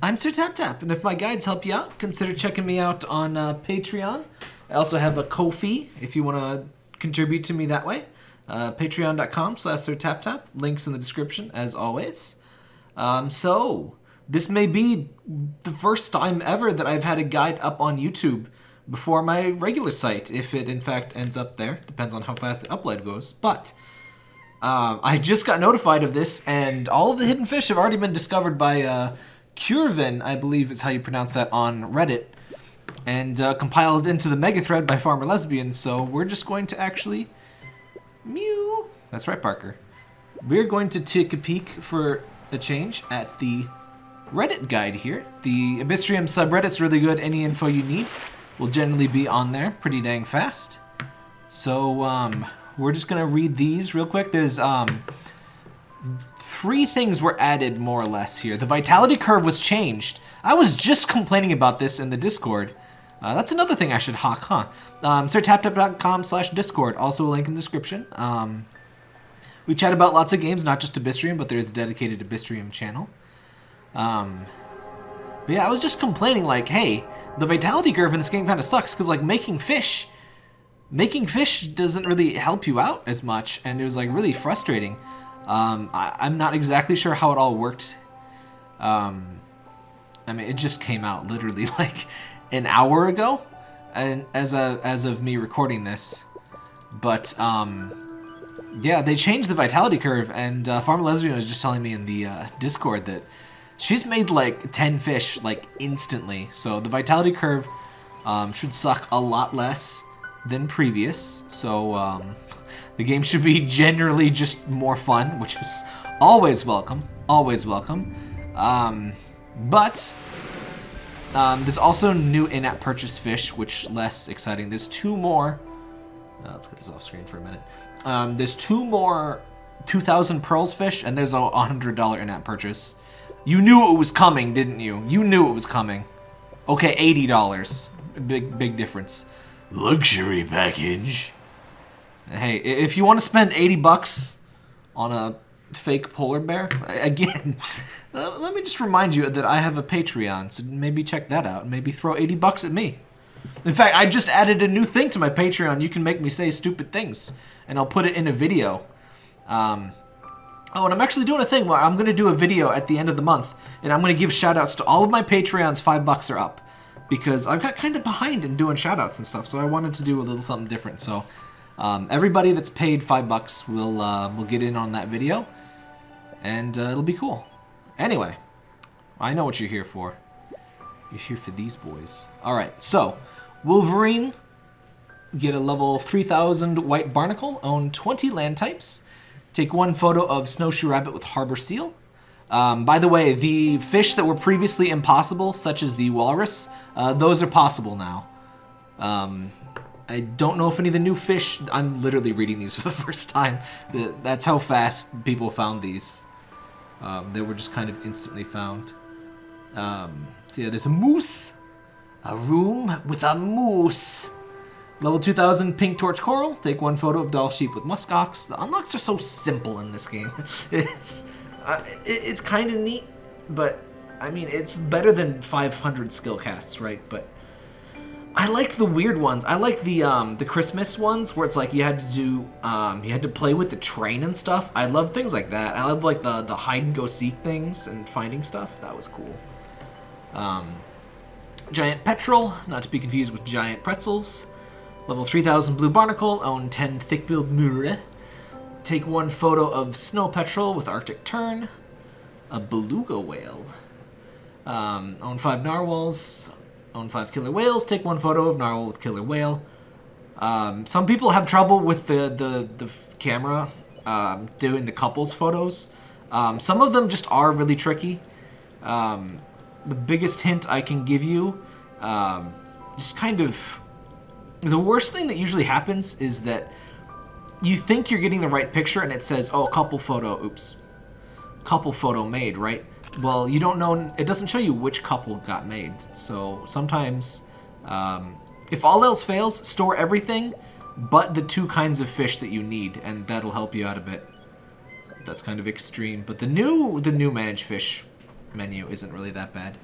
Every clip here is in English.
I'm Sir Tap Tap, and if my guides help you out, consider checking me out on uh, Patreon. I also have a Ko-fi if you want to contribute to me that way. Uh, Patreon.com slash Sir Tap Tap. Links in the description, as always. Um, so, this may be the first time ever that I've had a guide up on YouTube before my regular site, if it in fact ends up there. Depends on how fast the upload goes. But um, I just got notified of this, and all of the hidden fish have already been discovered by Curvin, I believe is how you pronounce that, on Reddit, and uh, compiled into the mega thread by Farmer Lesbian. So we're just going to actually mew. That's right, Parker. We're going to take a peek for a change at the Reddit guide here. The Abyssrium subreddit's really good. Any info you need will generally be on there pretty dang fast. So um, we're just gonna read these real quick. There's um, three things were added more or less here. The vitality curve was changed. I was just complaining about this in the Discord. Uh, that's another thing I should hawk, huh? Um, sirtaptap.com slash Discord. Also a link in the description. Um, we chat about lots of games, not just Abyssrium, but there's a dedicated Abyssrium channel. Um, but yeah, I was just complaining like, hey, the vitality curve in this game kind of sucks because like making fish, making fish doesn't really help you out as much, and it was like really frustrating. Um, I, am not exactly sure how it all worked. Um, I mean, it just came out literally like an hour ago, and as a as of me recording this, but um, yeah, they changed the vitality curve, and uh, Farmer Lesbian was just telling me in the uh, Discord that she's made like 10 fish like instantly. So the vitality curve um, should suck a lot less than previous. So um, the game should be generally just more fun, which is always welcome. Always welcome. Um, but um, there's also new in-app purchase fish, which less exciting. There's two more. Uh, let's get this off screen for a minute. Um, there's two more 2,000 pearls fish, and there's a $100 in-app purchase. You knew it was coming, didn't you? You knew it was coming. Okay, $80. Big, big difference. Luxury package. Hey, if you want to spend 80 bucks on a fake polar bear, again, let me just remind you that I have a Patreon, so maybe check that out. And maybe throw 80 bucks at me. In fact, I just added a new thing to my Patreon. You can make me say stupid things, and I'll put it in a video. Um, oh, and I'm actually doing a thing where I'm going to do a video at the end of the month, and I'm going to give shoutouts to all of my Patreons five bucks or up. Because I've got kind of behind in doing shoutouts and stuff, so I wanted to do a little something different. So um, everybody that's paid five bucks will uh, will get in on that video, and uh, it'll be cool. Anyway, I know what you're here for. You're here for these boys. All right, so Wolverine get a level 3000 white barnacle, own 20 land types, take one photo of snowshoe rabbit with harbor seal. Um, by the way, the fish that were previously impossible, such as the walrus, uh, those are possible now. Um, I don't know if any of the new fish... I'm literally reading these for the first time. That's how fast people found these. Um, they were just kind of instantly found. Um, so yeah, there's a moose. A room with a moose. Level 2000 Pink Torch Coral. Take one photo of Dall Sheep with Muskox. The unlocks are so simple in this game. it's it, it's kind of neat, but I mean, it's better than 500 skill casts, right? But I like the weird ones. I like the um, the Christmas ones where it's like you had to do um, you had to play with the train and stuff. I love things like that. I love like the the hide and go seek things and finding stuff. That was cool. Um, giant petrel, not to be confused with giant pretzels. Level 3000 blue barnacle, own 10 thick-billed murre. Take one photo of snow petrel with arctic tern. A beluga whale. Um, own 5 narwhals, own five killer whales. Take one photo of narwhal with killer whale. Um, some people have trouble with the, the, the camera um, doing the couples photos. Um, some of them just are really tricky. Um, the biggest hint I can give you, um, just kind of... The worst thing that usually happens is that you think you're getting the right picture and it says, oh, couple photo, oops, couple photo made, right? well, you don't know, it doesn't show you which couple got made. So sometimes, um, if all else fails, store everything but the two kinds of fish that you need, and that'll help you out a bit. That's kind of extreme, but the new, the new manage fish menu isn't really that bad.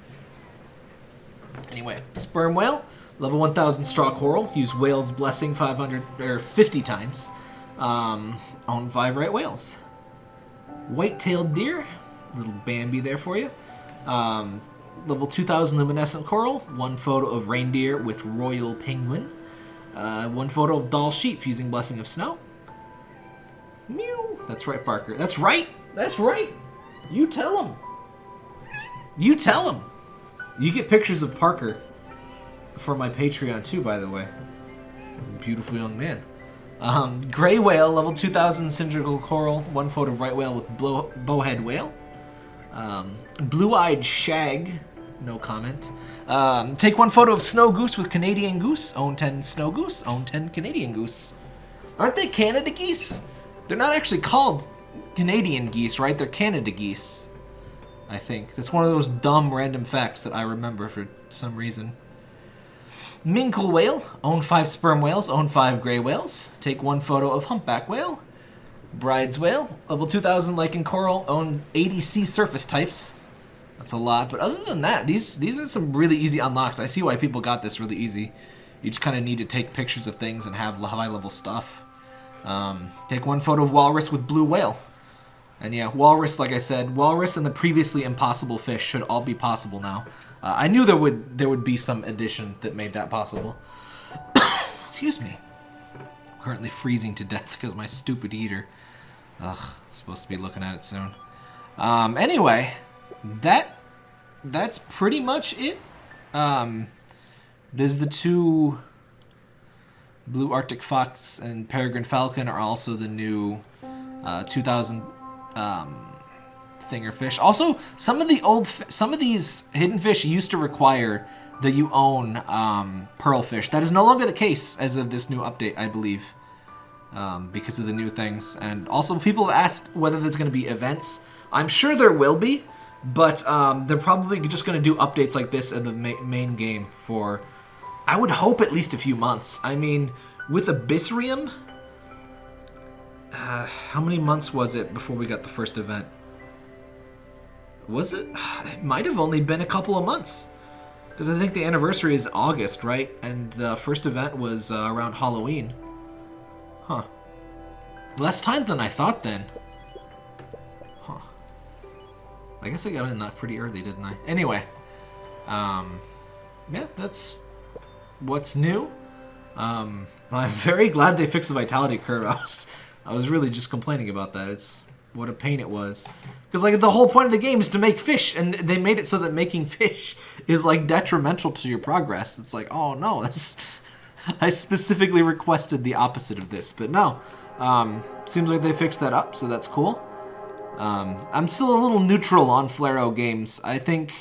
Anyway, sperm whale, level 1000 straw coral. Use whale's blessing 500 or 50 times. Um, own five right whales. White-tailed deer, little Bambi there for you. Um, level 2000 luminescent coral. One photo of reindeer with royal penguin. Uh, one photo of Dall sheep using blessing of snow. Mew. That's right, Parker. That's right. That's right. You tell him. You tell him. You get pictures of Parker for my Patreon too, by the way. He's a beautiful young man. Um, gray whale, level 2000 cylindrical coral. One photo of right whale with blow, bowhead whale. Um, blue-eyed shag. No comment. Um, take one photo of snow goose with Canadian goose. Own 10 snow goose. Own 10 Canadian goose. Aren't they Canada geese? They're not actually called Canadian geese, right? They're Canada geese. I think. That's one of those dumb random facts that I remember for some reason. Minkle whale. Own five sperm whales. Own five gray whales. Take one photo of humpback whale. Bryde's whale. Level 2000 lichen coral. Own 80 sea surface types. That's a lot. But other than that, these these are some really easy unlocks. I see why people got this really easy. You just kind of need to take pictures of things and have high level stuff. Um, take one photo of walrus with blue whale. And yeah, walrus, like I said, walrus and the previously impossible fish should all be possible now. Uh, I knew there would there would be some addition that made that possible. Excuse me. I'm currently freezing to death because my stupid heater. Ugh, supposed to be looking at it soon. Um, anyway, that that's pretty much it. Um, there's the two Blue Arctic Fox and Peregrine Falcon are also the new uh, 2000 um, thinger fish. Also, some of the old, some of these hidden fish used to require that you own um, pearl fish. That is no longer the case as of this new update, I believe, um, because of the new things. And also, people have asked whether there's going to be events. I'm sure there will be, but um, they're probably just going to do updates like this in the ma main game for, I would hope, at least a few months. I mean, with Abyssrium, uh, how many months was it before we got the first event? Was it? It might have only been a couple of months. Because I think the anniversary is August, right? And the first event was uh, around Halloween. Huh. Less time than I thought then. Huh. I guess I got in that pretty early, didn't I? Anyway. Um, yeah, that's what's new. Um, I'm very glad they fixed the vitality curve. I was, I was really just complaining about that. It's what a pain it was. Because like the whole point of the game is to make fish, and they made it so that making fish is like detrimental to your progress. It's like, oh no, that's I specifically requested the opposite of this, but no. Um, seems like they fixed that up, so that's cool. Um, I'm still a little neutral on Flaro games. I think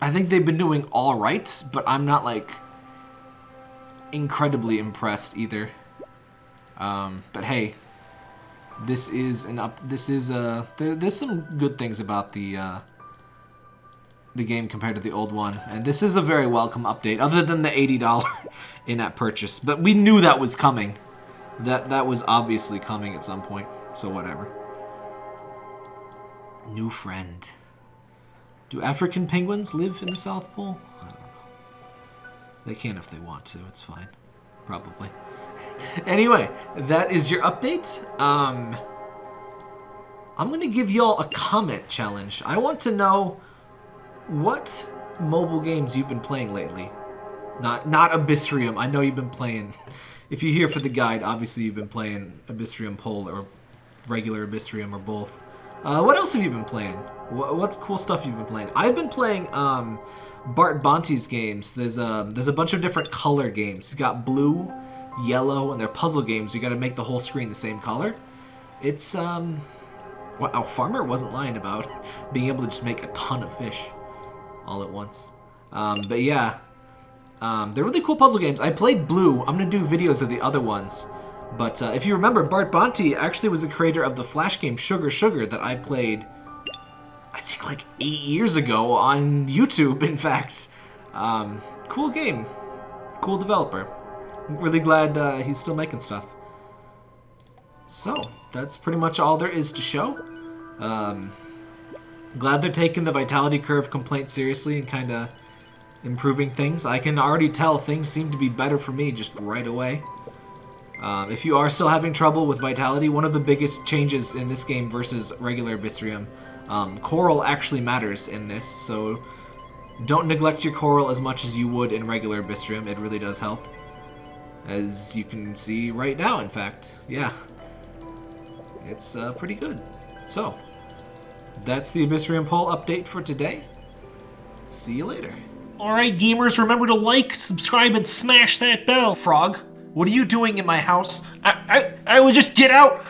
I think they've been doing all right, but I'm not like incredibly impressed either. Um, but hey, this is an up. This is a. there, there's some good things about the uh, the game compared to the old one, and this is a very welcome update. Other than the eighty dollar in-app purchase, but we knew that was coming. That that was obviously coming at some point. So whatever. New friend. Do African penguins live in the South Pole? I don't know. They can if they want to. It's fine. Probably. anyway, that is your update. Um, I'm going to give y'all a comment challenge. I want to know what mobile games you've been playing lately. Not not Abyssrium. I know you've been playing. If you're here for the guide, obviously you've been playing Abyssrium Pole or regular Abyssrium or both. Uh, what else have you been playing? What, what's cool stuff you've been playing? I've been playing um, Bart Bonte's games. There's a there's a bunch of different color games. He's got blue, yellow, and they're puzzle games. You got to make the whole screen the same color. It's um, wow, Farmer wasn't lying about being able to just make a ton of fish all at once. Um, but yeah, um, they're really cool puzzle games. I played Blue. I'm gonna do videos of the other ones. But uh, if you remember, Bart Bonte actually was the creator of the Flash game Sugar Sugar that I played, I think like eight years ago on YouTube, in fact. Um, cool game. Cool developer. really glad uh, he's still making stuff. So, that's pretty much all there is to show. Um, Glad they're taking the vitality curve complaint seriously and kind of improving things. I can already tell things seem to be better for me just right away. Um, if you are still having trouble with Vitality, one of the biggest changes in this game versus regular Abyssrium, um, Coral actually matters in this, so don't neglect your Coral as much as you would in regular Abyssrium. It really does help. As you can see right now, in fact. Yeah. It's uh, pretty good. So, that's the Abyssrium Pole update for today. See you later. Alright, gamers, remember to like, subscribe, and smash that bell. Frog, what are you doing in my house? I, I, I would just get out.